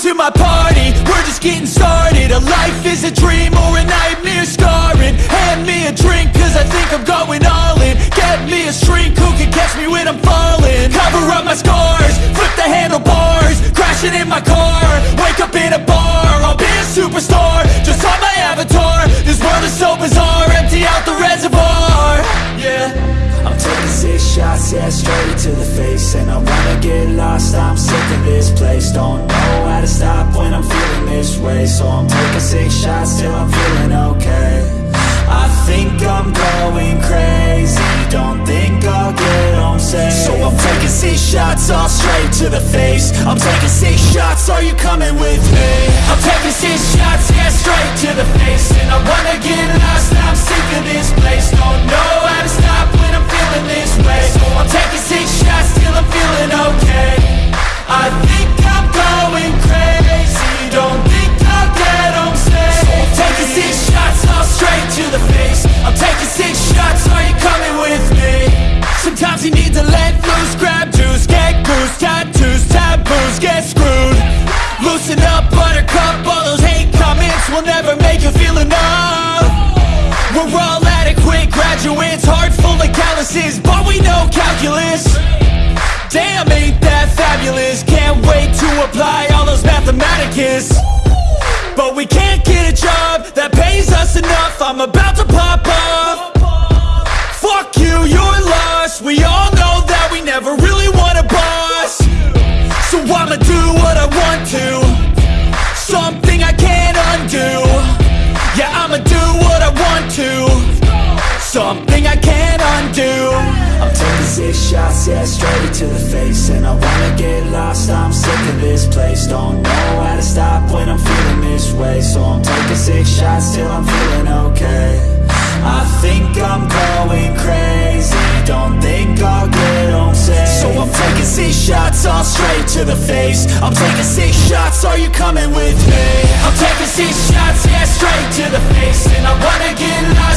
to my party, we're just getting started. A life is a dream or a nightmare scarring. Hand me a drink cause I think I'm going all in. Get me a shrink who can catch me when I'm falling? Cover up my scars, flip the handlebars Crashing in my car, wake up in a bar I'll be a superstar, just on my avatar This world is so bizarre, empty out the reservoir. Yeah. I'm taking six shots, yeah, straight to the face. And I wanna get lost, I'm sick of this place. Don't how to stop when I'm feeling this way. So I'm taking six shots till I'm feeling okay. I think I'm going crazy. Don't think I'll get home safe. So I'm taking six shots, all straight to the face. I'm taking six shots, are you coming with me? Loosen up, buttercup, all those hate comments Will never make you feel enough. We're all adequate graduates, heart full of calluses But we know calculus. Damn, ain't that fabulous? Can't wait to apply all those mathematicus. But we can't get a job that pays us enough. I'm about to pop off Fuck you, you're lost. We all I'ma do what I want to. Something I can't undo. Yeah, I'ma do what I want to. Something I can't undo. I'm taking six shots, yeah, straight to the face. And I wanna get lost, I'm sick of this place. Don't know how to stop when I'm feeling this way. So I'm taking six shots till I'm feeling okay. I think I'm six shots, all straight to the face I'm taking six shots, are you coming with me? I'm taking six shots, yeah, straight to the face And I wanna get lost